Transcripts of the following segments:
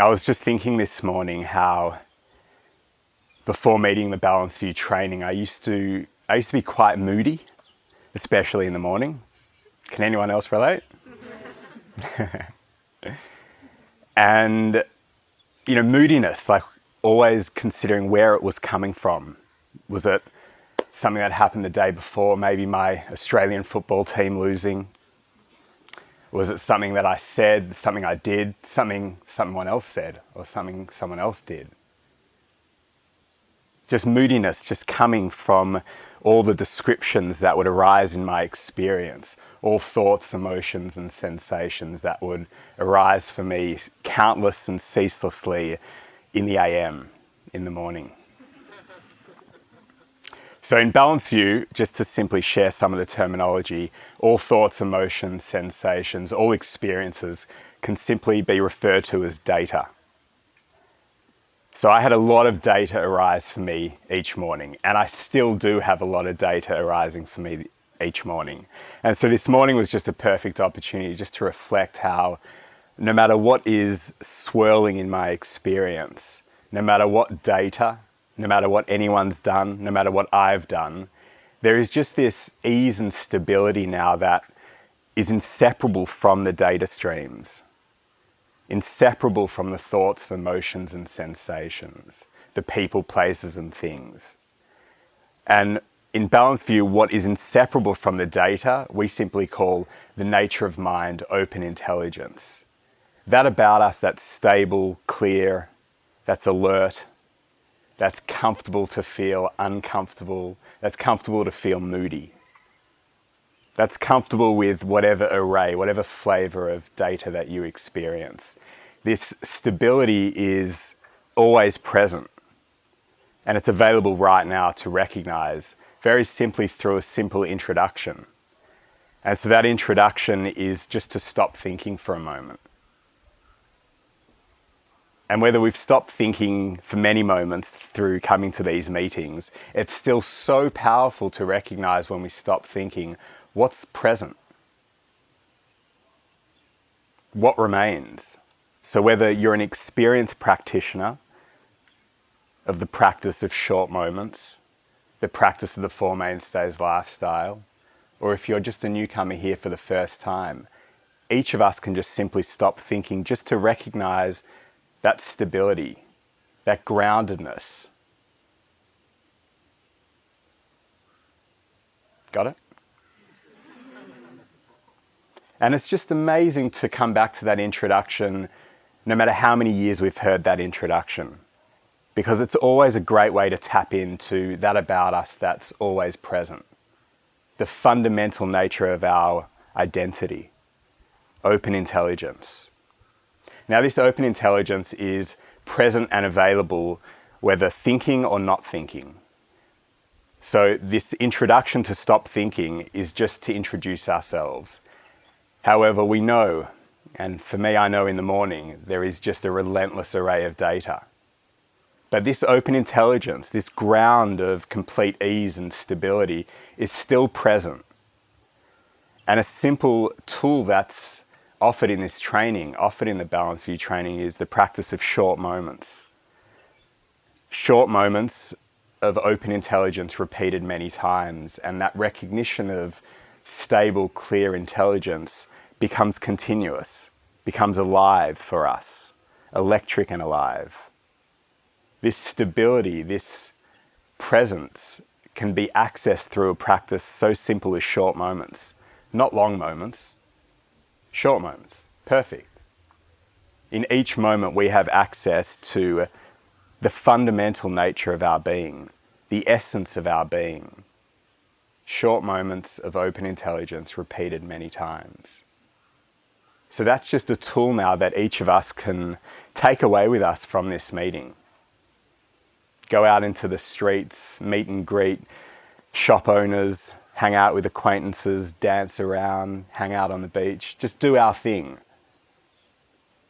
I was just thinking this morning how before meeting the Balanced View training, I used to I used to be quite moody, especially in the morning. Can anyone else relate? and you know, moodiness, like always considering where it was coming from. Was it something that happened the day before, maybe my Australian football team losing? Was it something that I said, something I did, something someone else said, or something someone else did? Just moodiness, just coming from all the descriptions that would arise in my experience, all thoughts, emotions, and sensations that would arise for me countless and ceaselessly in the AM, in the morning. So in Balanced View, just to simply share some of the terminology, all thoughts, emotions, sensations, all experiences can simply be referred to as data. So I had a lot of data arise for me each morning, and I still do have a lot of data arising for me each morning. And so this morning was just a perfect opportunity just to reflect how no matter what is swirling in my experience, no matter what data no matter what anyone's done, no matter what I've done, there is just this ease and stability now that is inseparable from the data streams, inseparable from the thoughts, emotions, and sensations, the people, places, and things. And in Balanced View, what is inseparable from the data, we simply call the nature of mind open intelligence. That about us that's stable, clear, that's alert, that's comfortable to feel uncomfortable, that's comfortable to feel moody. That's comfortable with whatever array, whatever flavor of data that you experience. This stability is always present and it's available right now to recognize very simply through a simple introduction. And so that introduction is just to stop thinking for a moment and whether we've stopped thinking for many moments through coming to these meetings, it's still so powerful to recognize when we stop thinking what's present, what remains. So whether you're an experienced practitioner of the practice of short moments, the practice of the Four Mainstays lifestyle, or if you're just a newcomer here for the first time, each of us can just simply stop thinking just to recognize that stability, that groundedness. Got it? And it's just amazing to come back to that introduction, no matter how many years we've heard that introduction, because it's always a great way to tap into that about us that's always present. The fundamental nature of our identity, open intelligence. Now this open intelligence is present and available whether thinking or not thinking. So this introduction to stop thinking is just to introduce ourselves. However, we know, and for me I know in the morning, there is just a relentless array of data. But this open intelligence, this ground of complete ease and stability is still present. And a simple tool that's offered in this training, offered in the Balanced View training is the practice of short moments. Short moments of open intelligence repeated many times and that recognition of stable, clear intelligence becomes continuous, becomes alive for us, electric and alive. This stability, this presence can be accessed through a practice so simple as short moments, not long moments, short moments, perfect. In each moment we have access to the fundamental nature of our being, the essence of our being. Short moments of open intelligence repeated many times. So that's just a tool now that each of us can take away with us from this meeting. Go out into the streets, meet and greet shop owners, hang out with acquaintances, dance around, hang out on the beach, just do our thing.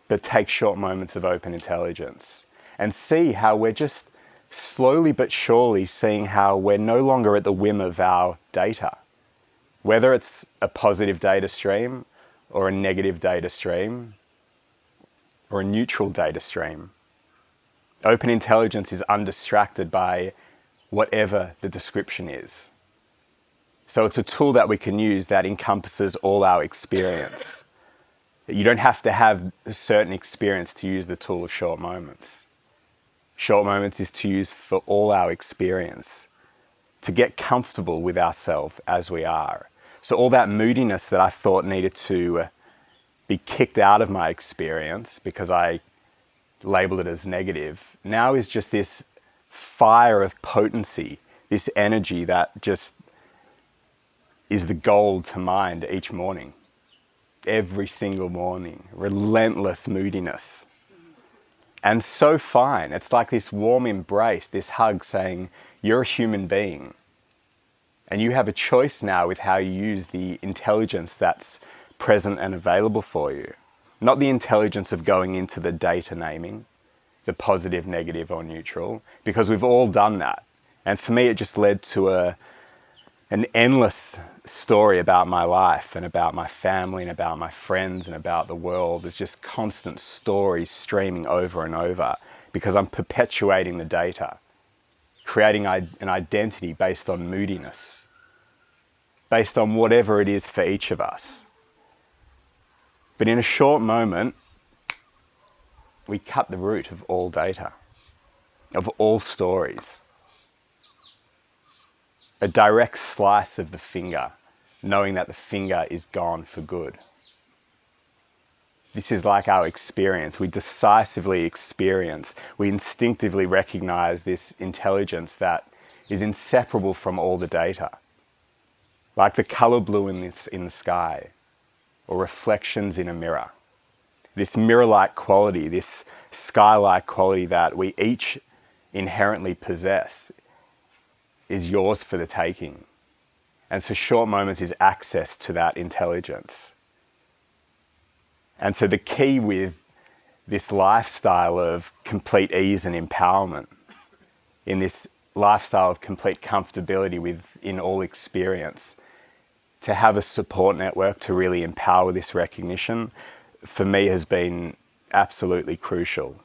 But take short moments of open intelligence and see how we're just slowly but surely seeing how we're no longer at the whim of our data. Whether it's a positive data stream or a negative data stream, or a neutral data stream. Open intelligence is undistracted by whatever the description is. So it's a tool that we can use that encompasses all our experience. You don't have to have a certain experience to use the tool of short moments. Short moments is to use for all our experience, to get comfortable with ourselves as we are. So all that moodiness that I thought needed to uh, be kicked out of my experience because I labeled it as negative, now is just this fire of potency, this energy that just is the gold to mind each morning. Every single morning, relentless moodiness. And so fine. It's like this warm embrace, this hug saying, You're a human being. And you have a choice now with how you use the intelligence that's present and available for you. Not the intelligence of going into the data naming, the positive, negative, or neutral, because we've all done that. And for me, it just led to a, an endless story about my life and about my family and about my friends and about the world. There's just constant stories streaming over and over because I'm perpetuating the data, creating an identity based on moodiness, based on whatever it is for each of us. But in a short moment, we cut the root of all data, of all stories. A direct slice of the finger, knowing that the finger is gone for good. This is like our experience. We decisively experience, we instinctively recognize this intelligence that is inseparable from all the data. Like the color blue in, this, in the sky, or reflections in a mirror. This mirror-like quality, this sky-like quality that we each inherently possess is yours for the taking. And so short moments is access to that intelligence. And so the key with this lifestyle of complete ease and empowerment, in this lifestyle of complete comfortability within all experience, to have a support network to really empower this recognition for me has been absolutely crucial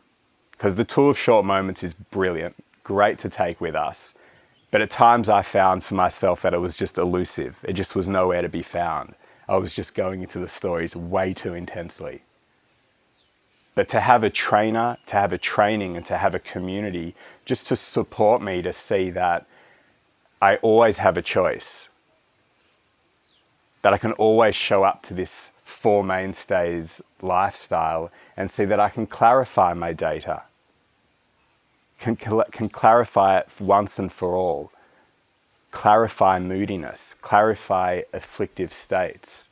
because the tool of short moments is brilliant, great to take with us. But at times I found for myself that it was just elusive. It just was nowhere to be found. I was just going into the stories way too intensely. But to have a trainer, to have a training and to have a community just to support me to see that I always have a choice that I can always show up to this four mainstays lifestyle and see that I can clarify my data, can, can clarify it once and for all, clarify moodiness, clarify afflictive states,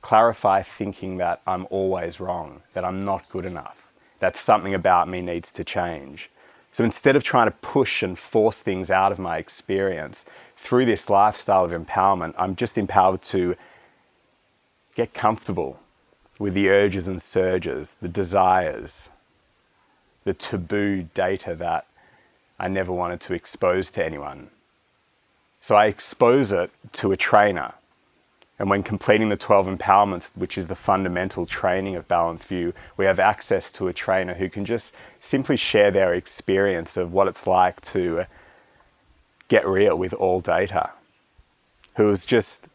clarify thinking that I'm always wrong, that I'm not good enough, that something about me needs to change. So instead of trying to push and force things out of my experience, through this lifestyle of empowerment, I'm just empowered to get comfortable with the urges and surges, the desires, the taboo data that I never wanted to expose to anyone. So I expose it to a trainer. And when completing the 12 empowerments, which is the fundamental training of Balanced View, we have access to a trainer who can just simply share their experience of what it's like to get real with all data, who has just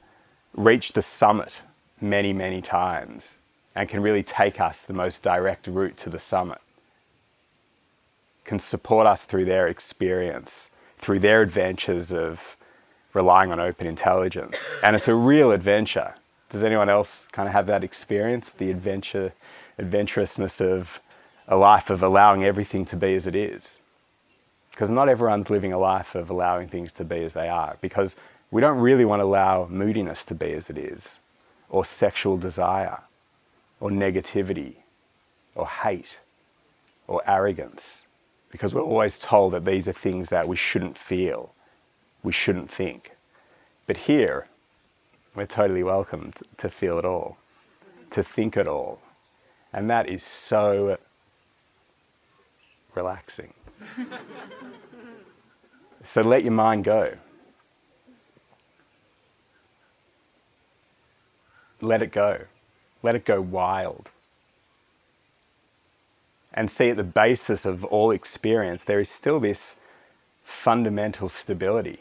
reached the summit many, many times and can really take us the most direct route to the summit, can support us through their experience, through their adventures of relying on open intelligence. And it's a real adventure. Does anyone else kind of have that experience? The adventure, adventurousness of a life of allowing everything to be as it is. Because not everyone's living a life of allowing things to be as they are, because we don't really want to allow moodiness to be as it is, or sexual desire, or negativity, or hate, or arrogance, because we're always told that these are things that we shouldn't feel, we shouldn't think. But here, we're totally welcome to feel it all, to think it all. And that is so relaxing. so let your mind go. Let it go. Let it go wild. And see at the basis of all experience, there is still this fundamental stability.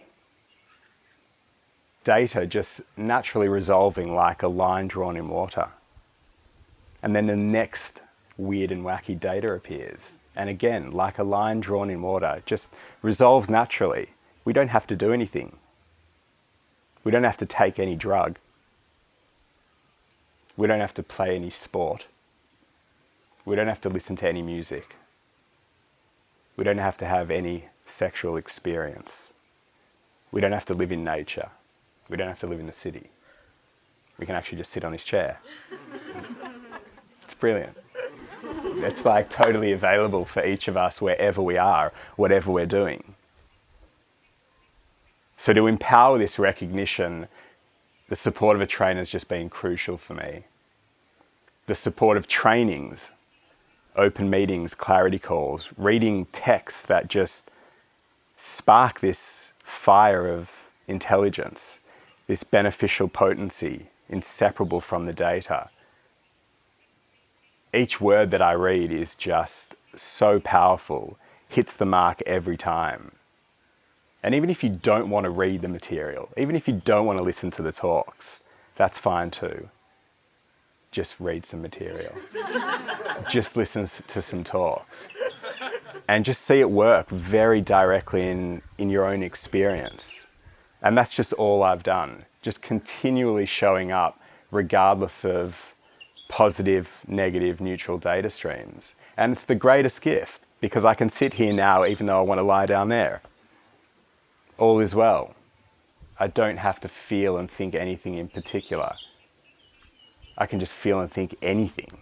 Data just naturally resolving like a line drawn in water. And then the next weird and wacky data appears. And again, like a line drawn in water, just resolves naturally. We don't have to do anything. We don't have to take any drug. We don't have to play any sport. We don't have to listen to any music. We don't have to have any sexual experience. We don't have to live in nature. We don't have to live in the city. We can actually just sit on this chair. it's brilliant. It's like totally available for each of us wherever we are, whatever we're doing. So to empower this recognition, the support of a trainer has just been crucial for me. The support of trainings, open meetings, clarity calls, reading texts that just spark this fire of intelligence, this beneficial potency inseparable from the data. Each word that I read is just so powerful, hits the mark every time. And even if you don't want to read the material, even if you don't want to listen to the talks, that's fine too. Just read some material. just listen to some talks and just see it work very directly in, in your own experience. And that's just all I've done. Just continually showing up regardless of positive, negative, neutral data streams. And it's the greatest gift because I can sit here now even though I want to lie down there. All is well. I don't have to feel and think anything in particular. I can just feel and think anything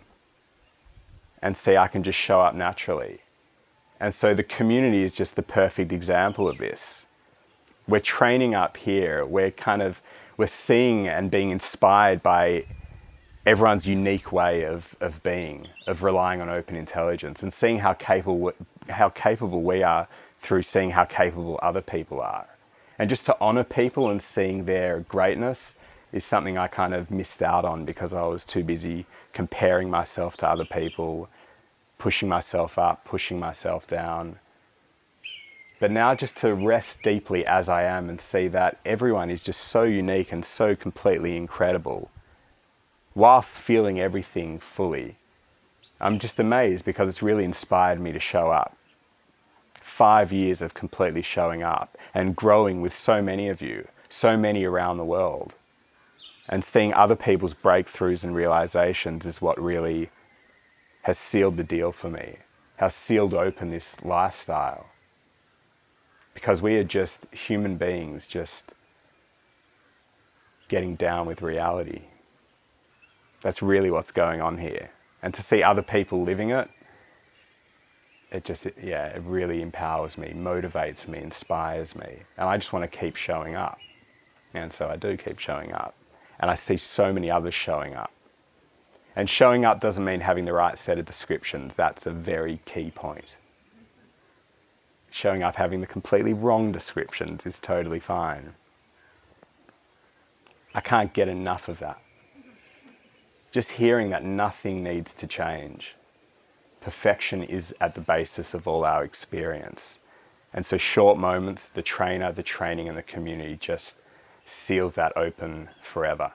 and see I can just show up naturally. And so the community is just the perfect example of this. We're training up here. We're kind of, we're seeing and being inspired by everyone's unique way of, of being, of relying on open intelligence and seeing how capable, how capable we are through seeing how capable other people are. And just to honor people and seeing their greatness is something I kind of missed out on because I was too busy comparing myself to other people pushing myself up, pushing myself down. But now just to rest deeply as I am and see that everyone is just so unique and so completely incredible, whilst feeling everything fully. I'm just amazed because it's really inspired me to show up. Five years of completely showing up and growing with so many of you, so many around the world. And seeing other people's breakthroughs and realizations is what really has sealed the deal for me, has sealed open this lifestyle. Because we are just human beings, just getting down with reality. That's really what's going on here. And to see other people living it, it just, yeah, it really empowers me, motivates me, inspires me. And I just want to keep showing up. And so I do keep showing up. And I see so many others showing up. And showing up doesn't mean having the right set of descriptions. That's a very key point. Showing up having the completely wrong descriptions is totally fine. I can't get enough of that. Just hearing that nothing needs to change. Perfection is at the basis of all our experience. And so short moments, the trainer, the training and the community just seals that open forever.